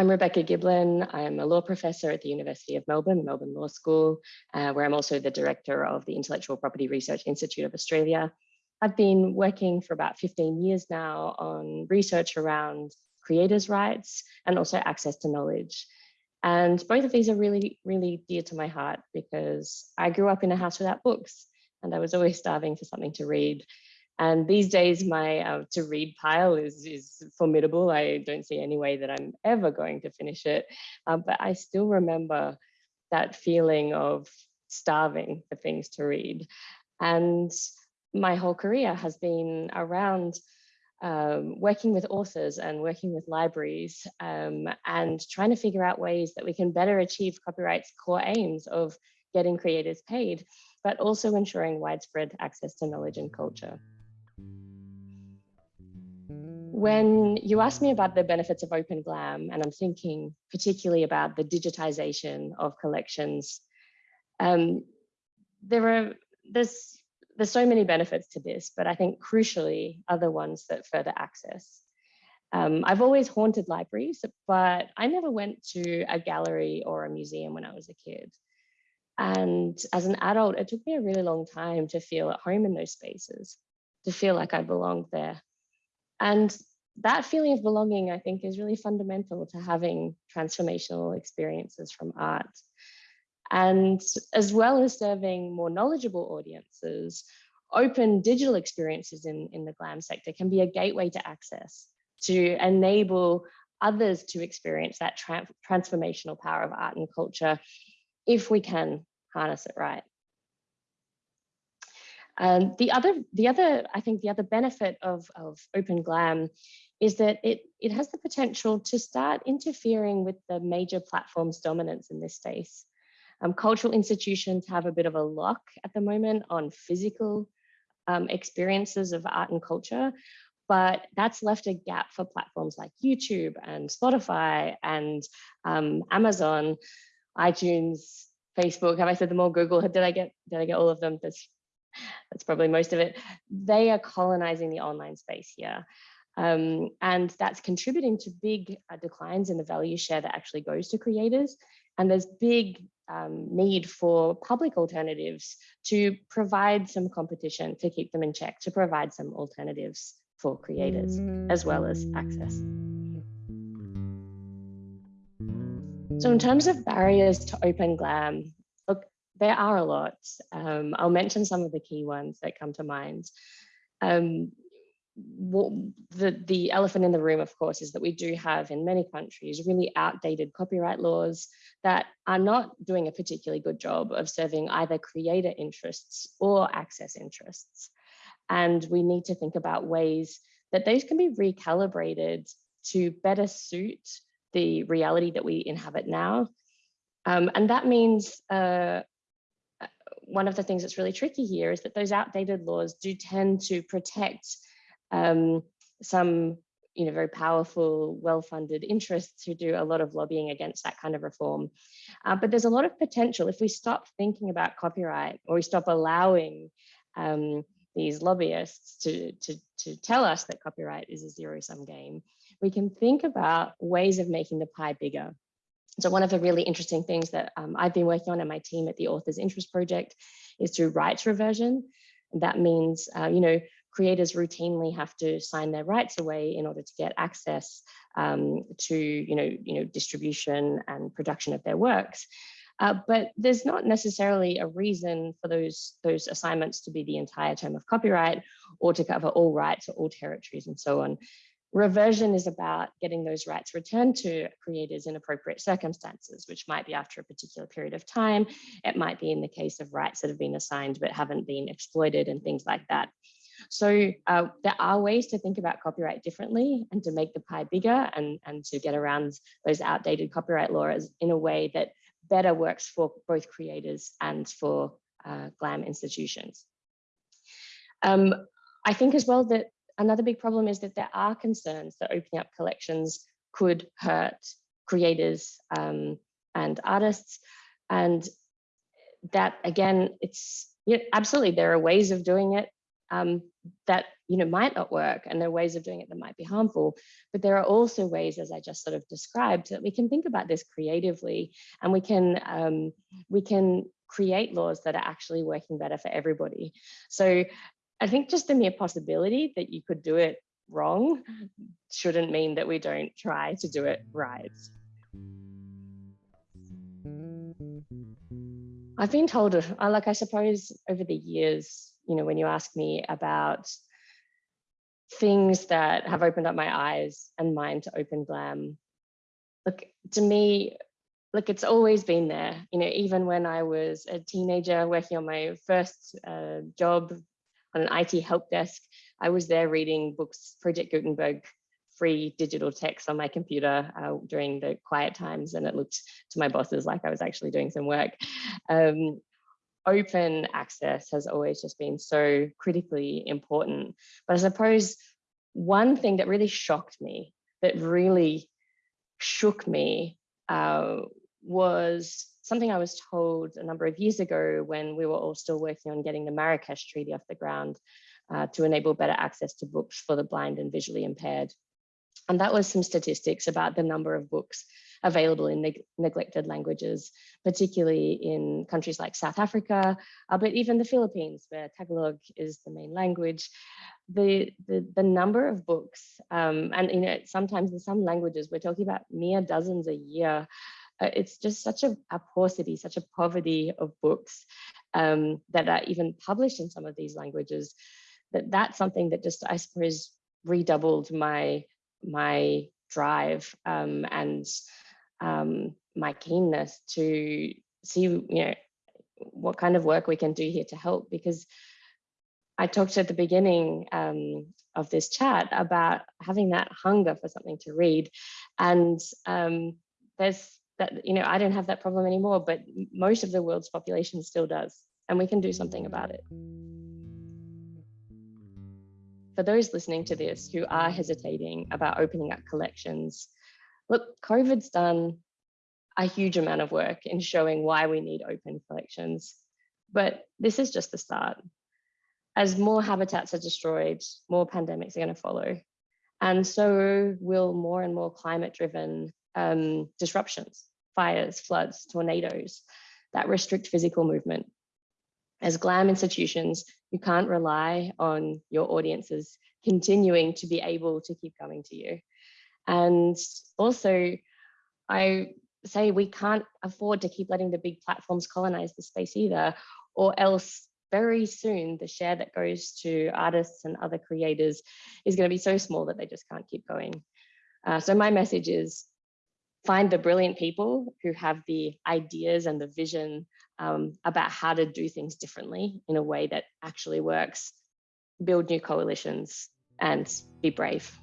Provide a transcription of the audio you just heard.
I'm Rebecca Giblin. I'm a law professor at the University of Melbourne, Melbourne Law School, uh, where I'm also the director of the Intellectual Property Research Institute of Australia. I've been working for about 15 years now on research around creators' rights and also access to knowledge. And both of these are really, really dear to my heart because I grew up in a house without books and I was always starving for something to read. And these days, my uh, to read pile is, is formidable. I don't see any way that I'm ever going to finish it. Uh, but I still remember that feeling of starving for things to read. And my whole career has been around um, working with authors and working with libraries um, and trying to figure out ways that we can better achieve copyright's core aims of getting creators paid, but also ensuring widespread access to knowledge and culture. When you ask me about the benefits of Open Glam, and I'm thinking particularly about the digitization of collections, um, there are there's there's so many benefits to this, but I think crucially other ones that further access. Um, I've always haunted libraries, but I never went to a gallery or a museum when I was a kid. And as an adult, it took me a really long time to feel at home in those spaces, to feel like I belonged there. And that feeling of belonging, I think, is really fundamental to having transformational experiences from art. And as well as serving more knowledgeable audiences, open digital experiences in, in the GLAM sector can be a gateway to access, to enable others to experience that tra transformational power of art and culture if we can harness it right. Um, the other, the other, I think the other benefit of, of Open Glam is that it, it has the potential to start interfering with the major platforms dominance in this space. Um, cultural institutions have a bit of a lock at the moment on physical um, experiences of art and culture, but that's left a gap for platforms like YouTube and Spotify and um, Amazon, iTunes, Facebook. Have I said them all? Google. Did I get did I get all of them? That's that's probably most of it. They are colonizing the online space here. Um, and that's contributing to big uh, declines in the value share that actually goes to creators. And there's big um, need for public alternatives to provide some competition to keep them in check, to provide some alternatives for creators as well as access. So in terms of barriers to open GLAM, look, there are a lot. Um, I'll mention some of the key ones that come to mind. Um, what, the, the elephant in the room, of course, is that we do have in many countries really outdated copyright laws that are not doing a particularly good job of serving either creator interests or access interests. And we need to think about ways that those can be recalibrated to better suit the reality that we inhabit now. Um, and that means uh, one of the things that's really tricky here is that those outdated laws do tend to protect um, some you know, very powerful, well-funded interests who do a lot of lobbying against that kind of reform. Uh, but there's a lot of potential if we stop thinking about copyright or we stop allowing um, these lobbyists to, to, to tell us that copyright is a zero-sum game, we can think about ways of making the pie bigger. So one of the really interesting things that um, I've been working on in my team at the Authors Interest Project is through rights reversion. That means, uh, you know, creators routinely have to sign their rights away in order to get access um, to, you know, you know, distribution and production of their works. Uh, but there's not necessarily a reason for those, those assignments to be the entire term of copyright or to cover all rights or all territories and so on. Reversion is about getting those rights returned to creators in appropriate circumstances, which might be after a particular period of time. It might be in the case of rights that have been assigned but haven't been exploited and things like that. So uh, there are ways to think about copyright differently and to make the pie bigger and, and to get around those outdated copyright laws in a way that better works for both creators and for uh, GLAM institutions. Um, I think as well that another big problem is that there are concerns that opening up collections could hurt creators um, and artists. And that again, it's know, absolutely, there are ways of doing it um, that you know might not work and there are ways of doing it that might be harmful but there are also ways as i just sort of described that we can think about this creatively and we can um, we can create laws that are actually working better for everybody. So i think just the mere possibility that you could do it wrong shouldn't mean that we don't try to do it right. I've been told, uh, like I suppose over the years, you know, when you ask me about things that have opened up my eyes and mind to open glam, look, to me, look, it's always been there. You know, even when I was a teenager working on my first uh, job on an IT help desk, I was there reading books, Project Gutenberg, free digital text on my computer uh, during the quiet times and it looked to my bosses like I was actually doing some work. Um, open access has always just been so critically important. But I suppose one thing that really shocked me, that really shook me, uh, was something I was told a number of years ago when we were all still working on getting the Marrakesh Treaty off the ground uh, to enable better access to books for the blind and visually impaired. And that was some statistics about the number of books available in neg neglected languages, particularly in countries like South Africa, uh, but even the Philippines, where Tagalog is the main language. The, the, the number of books, um, and you know, sometimes in some languages, we're talking about mere dozens a year. Uh, it's just such a, a, paucity, such a poverty of books um, that are even published in some of these languages, that that's something that just, I suppose, redoubled my my drive um, and um, my keenness to see, you know, what kind of work we can do here to help because I talked at the beginning um, of this chat about having that hunger for something to read. And um, there's that, you know, I don't have that problem anymore, but most of the world's population still does. And we can do something about it. For those listening to this who are hesitating about opening up collections, look, COVID's done a huge amount of work in showing why we need open collections. But this is just the start. As more habitats are destroyed, more pandemics are going to follow. And so will more and more climate driven um, disruptions, fires, floods, tornadoes that restrict physical movement. As GLAM institutions, you can't rely on your audiences continuing to be able to keep coming to you. And also, I say we can't afford to keep letting the big platforms colonize the space either, or else very soon the share that goes to artists and other creators is going to be so small that they just can't keep going. Uh, so my message is find the brilliant people who have the ideas and the vision um, about how to do things differently in a way that actually works, build new coalitions and be brave.